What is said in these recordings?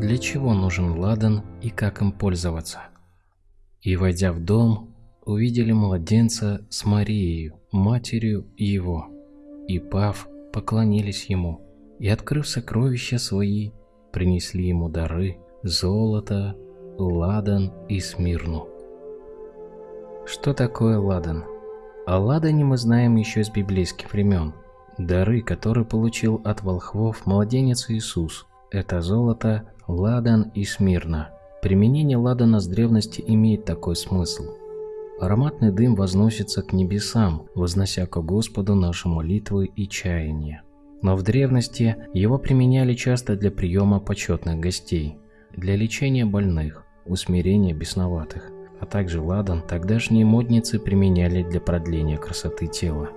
для чего нужен ладан и как им пользоваться. И войдя в дом, увидели младенца с Марией, матерью его, и пав, поклонились ему, и, открыв сокровища свои, принесли ему дары, золото, ладан и смирну. Что такое ладан? О ладане мы знаем еще с библейских времен. Дары, которые получил от волхвов младенец Иисус, это золото, ладан и смирна. Применение ладана с древности имеет такой смысл. Ароматный дым возносится к небесам, вознося к Господу наши молитвы и чаяния. Но в древности его применяли часто для приема почетных гостей, для лечения больных, усмирения бесноватых, а также ладан тогдашние модницы применяли для продления красоты тела.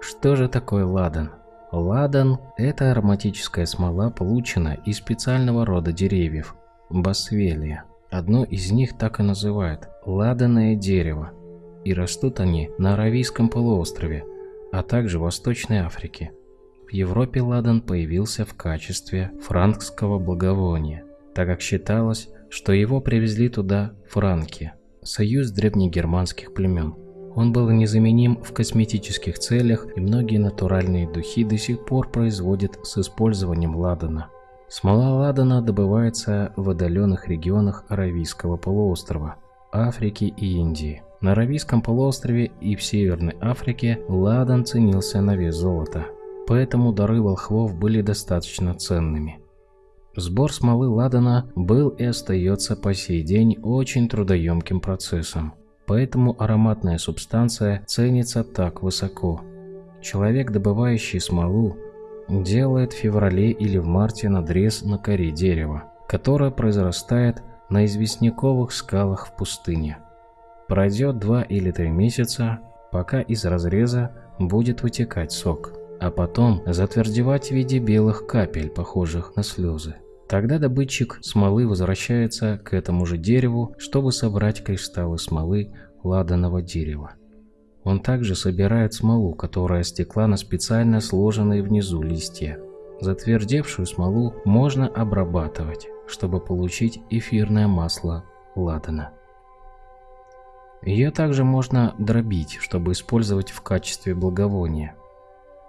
Что же такое ладан? Ладан – это ароматическая смола, получена из специального рода деревьев – басвелия. Одно из них так и называют – ладаное дерево, и растут они на Аравийском полуострове, а также в Восточной Африке. В Европе ладан появился в качестве франкского благовония, так как считалось, что его привезли туда франки, союз древнегерманских племен. Он был незаменим в косметических целях, и многие натуральные духи до сих пор производят с использованием ладана. Смола ладана добывается в отдаленных регионах Аравийского полуострова, Африки и Индии. На Аравийском полуострове и в Северной Африке ладан ценился на вес золота, поэтому дары волхвов были достаточно ценными. Сбор смолы ладана был и остается по сей день очень трудоемким процессом. Поэтому ароматная субстанция ценится так высоко. Человек, добывающий смолу, делает в феврале или в марте надрез на коре дерева, которое произрастает на известняковых скалах в пустыне. Пройдет два или три месяца, пока из разреза будет вытекать сок, а потом затвердевать в виде белых капель, похожих на слезы. Тогда добытчик смолы возвращается к этому же дереву, чтобы собрать кристаллы смолы ладаного дерева. Он также собирает смолу, которая стекла на специально сложенные внизу листья. Затвердевшую смолу можно обрабатывать, чтобы получить эфирное масло ладана. Ее также можно дробить, чтобы использовать в качестве благовония.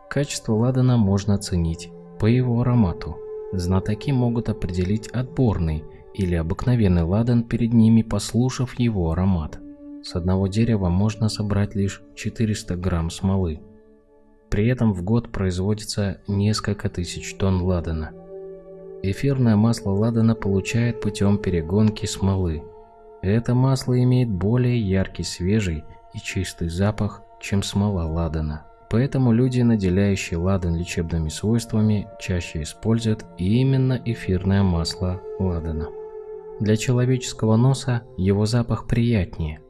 Качество ладана можно оценить по его аромату – Знатоки могут определить отборный или обыкновенный ладан перед ними, послушав его аромат. С одного дерева можно собрать лишь 400 грамм смолы. При этом в год производится несколько тысяч тонн ладана. Эфирное масло ладана получает путем перегонки смолы. Это масло имеет более яркий, свежий и чистый запах, чем смола ладана. Поэтому люди, наделяющие ладан лечебными свойствами, чаще используют именно эфирное масло ладана. Для человеческого носа его запах приятнее.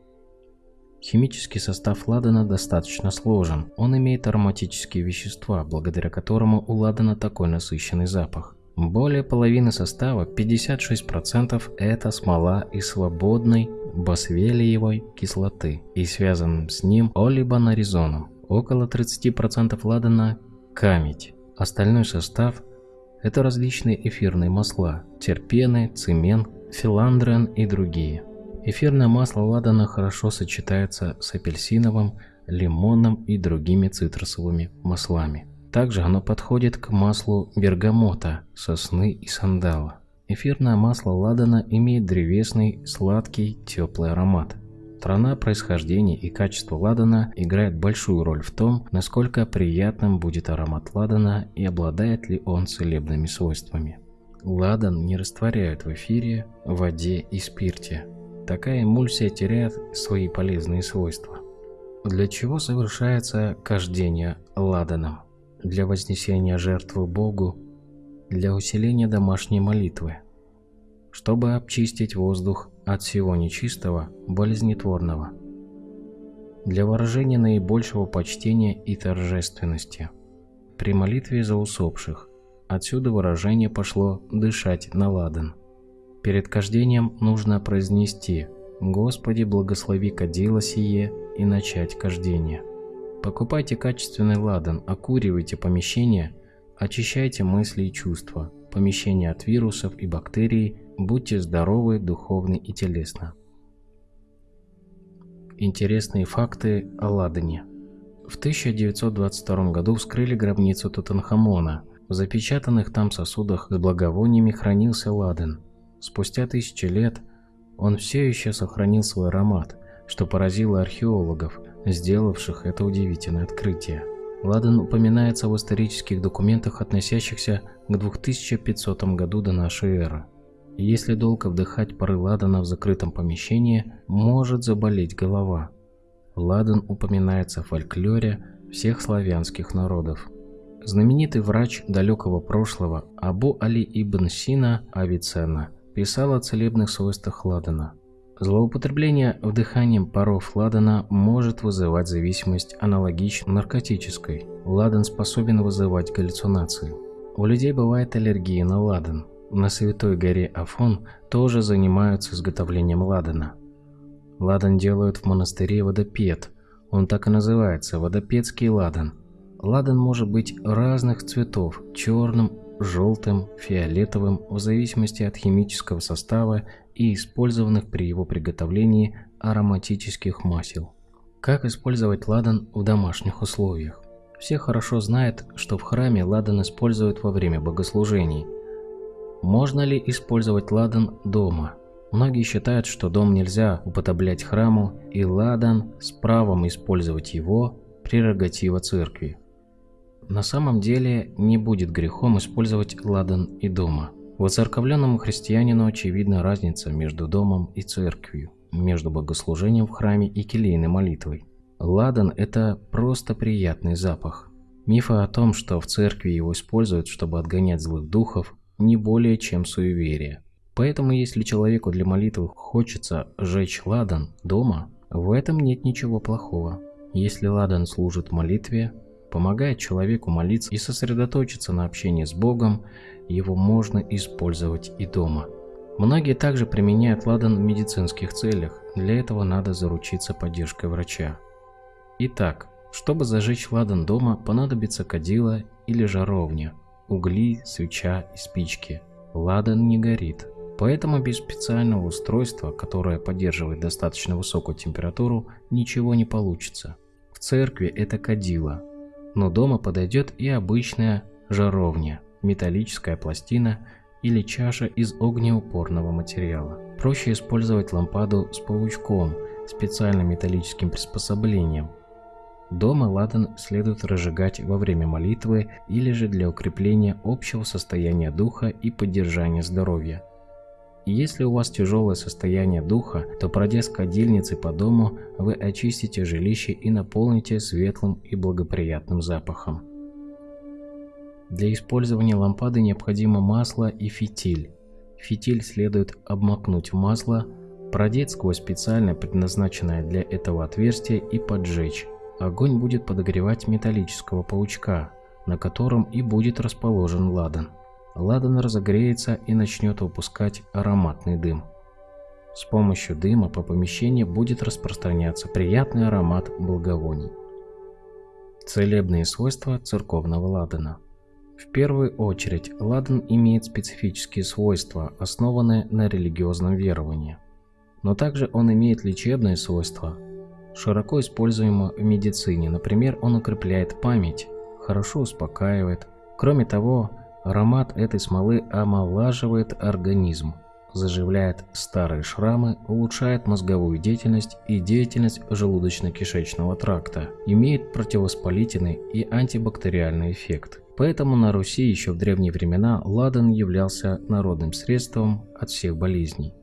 Химический состав ладана достаточно сложен, он имеет ароматические вещества, благодаря которому у ладана такой насыщенный запах. Более половины состава, 56%, это смола из свободной босвелиевой кислоты и связанным с ним олибанаризоном. Около 30% ладана – камедь. Остальной состав – это различные эфирные масла, терпены, цемент, филандрен и другие. Эфирное масло ладана хорошо сочетается с апельсиновым, лимонным и другими цитрусовыми маслами. Также оно подходит к маслу бергамота, сосны и сандала. Эфирное масло ладана имеет древесный, сладкий, теплый аромат. Страна, происхождение и качество ладана играют большую роль в том, насколько приятным будет аромат ладана и обладает ли он целебными свойствами. Ладан не растворяют в эфире, воде и спирте. Такая эмульсия теряет свои полезные свойства. Для чего совершается кождение ладаном? Для вознесения жертвы Богу, для усиления домашней молитвы, чтобы обчистить воздух от всего нечистого, болезнетворного, для выражения наибольшего почтения и торжественности. При молитве за усопших, отсюда выражение пошло «дышать на ладан». Перед кождением нужно произнести «Господи, благослови кадило сие» и начать кождение. Покупайте качественный ладан, окуривайте помещение, очищайте мысли и чувства, помещение от вирусов и бактерий, будьте здоровы духовно и телесно. Интересные факты о Ладане. В 1922 году вскрыли гробницу Тутанхамона. В запечатанных там сосудах с благовониями хранился ладан. Спустя тысячи лет он все еще сохранил свой аромат, что поразило археологов, сделавших это удивительное открытие. Ладан упоминается в исторических документах, относящихся к 2500 году до нашей эры. Если долго вдыхать пары ладана в закрытом помещении, может заболеть голова. Ладан упоминается в фольклоре всех славянских народов. Знаменитый врач далекого прошлого Абу Али ибн Сина Авиценна писал о целебных свойствах ладана. Злоупотребление вдыханием паров ладана может вызывать зависимость аналогично наркотической. Ладан способен вызывать галлюцинации. У людей бывает аллергия на ладан. На Святой горе Афон тоже занимаются изготовлением ладана. Ладан делают в монастыре водопед. Он так и называется – водопедский ладан. Ладан может быть разных цветов – черным, желтым, фиолетовым, в зависимости от химического состава и использованных при его приготовлении ароматических масел. Как использовать ладан в домашних условиях? Все хорошо знают, что в храме ладан используют во время богослужений. Можно ли использовать ладан дома? Многие считают, что дом нельзя употреблять храму, и ладан с правом использовать его – прерогатива церкви. На самом деле не будет грехом использовать ладан и дома. Воцерковленному христианину очевидна разница между домом и церковью, между богослужением в храме и келейной молитвой. Ладан – это просто приятный запах. Мифы о том, что в церкви его используют, чтобы отгонять злых духов, не более чем суеверие. Поэтому если человеку для молитвы хочется сжечь ладан дома, в этом нет ничего плохого. Если ладан служит молитве, помогает человеку молиться и сосредоточиться на общении с Богом, его можно использовать и дома. Многие также применяют ладан в медицинских целях, для этого надо заручиться поддержкой врача. Итак, чтобы зажечь ладан дома, понадобится кадила или жаровня, угли, свеча и спички. Ладан не горит, поэтому без специального устройства, которое поддерживает достаточно высокую температуру, ничего не получится. В церкви это кадила, но дома подойдет и обычная жаровня, металлическая пластина или чаша из огнеупорного материала. Проще использовать лампаду с паучком, специальным металлическим приспособлением. Дома ладан следует разжигать во время молитвы или же для укрепления общего состояния духа и поддержания здоровья. Если у вас тяжелое состояние духа, то пройдя с кадильницей по дому, вы очистите жилище и наполните светлым и благоприятным запахом. Для использования лампады необходимо масло и фитиль. Фитиль следует обмакнуть в масло, продеть сквозь специально предназначенное для этого отверстие и поджечь. Огонь будет подогревать металлического паучка, на котором и будет расположен ладан ладан разогреется и начнет выпускать ароматный дым. С помощью дыма по помещению будет распространяться приятный аромат благовоний. Целебные свойства церковного ладана. В первую очередь, ладан имеет специфические свойства, основанные на религиозном веровании. Но также он имеет лечебные свойства, широко используемо в медицине. Например, он укрепляет память, хорошо успокаивает. Кроме того, Аромат этой смолы омолаживает организм, заживляет старые шрамы, улучшает мозговую деятельность и деятельность желудочно-кишечного тракта, имеет противовоспалительный и антибактериальный эффект. Поэтому на Руси еще в древние времена ладан являлся народным средством от всех болезней.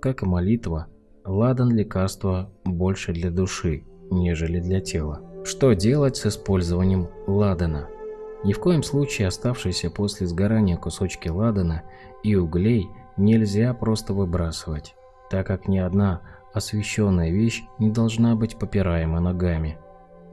Как и молитва, ладан – лекарство больше для души, нежели для тела. Что делать с использованием ладана? Ни в коем случае оставшиеся после сгорания кусочки ладана и углей нельзя просто выбрасывать, так как ни одна освещенная вещь не должна быть попираема ногами.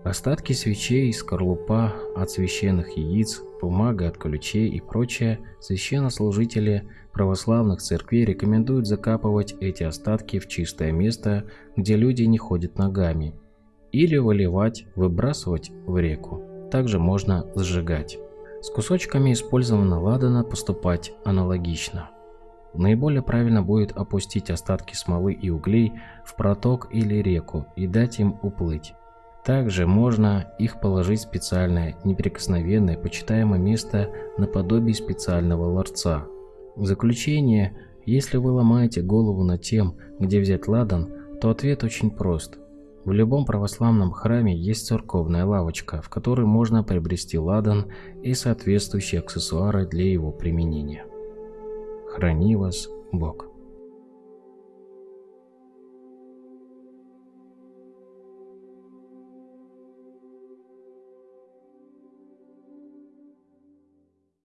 Остатки свечей, скорлупа от священных яиц, бумага от ключей и прочее священнослужители православных церквей рекомендуют закапывать эти остатки в чистое место, где люди не ходят ногами, или выливать, выбрасывать в реку также можно сжигать. С кусочками использованного ладана поступать аналогично. Наиболее правильно будет опустить остатки смолы и углей в проток или реку и дать им уплыть. Также можно их положить в специальное, неприкосновенное, почитаемое место наподобие специального ларца. В заключение, если вы ломаете голову над тем, где взять ладан, то ответ очень прост. В любом православном храме есть церковная лавочка, в которой можно приобрести ладан и соответствующие аксессуары для его применения. Храни вас Бог.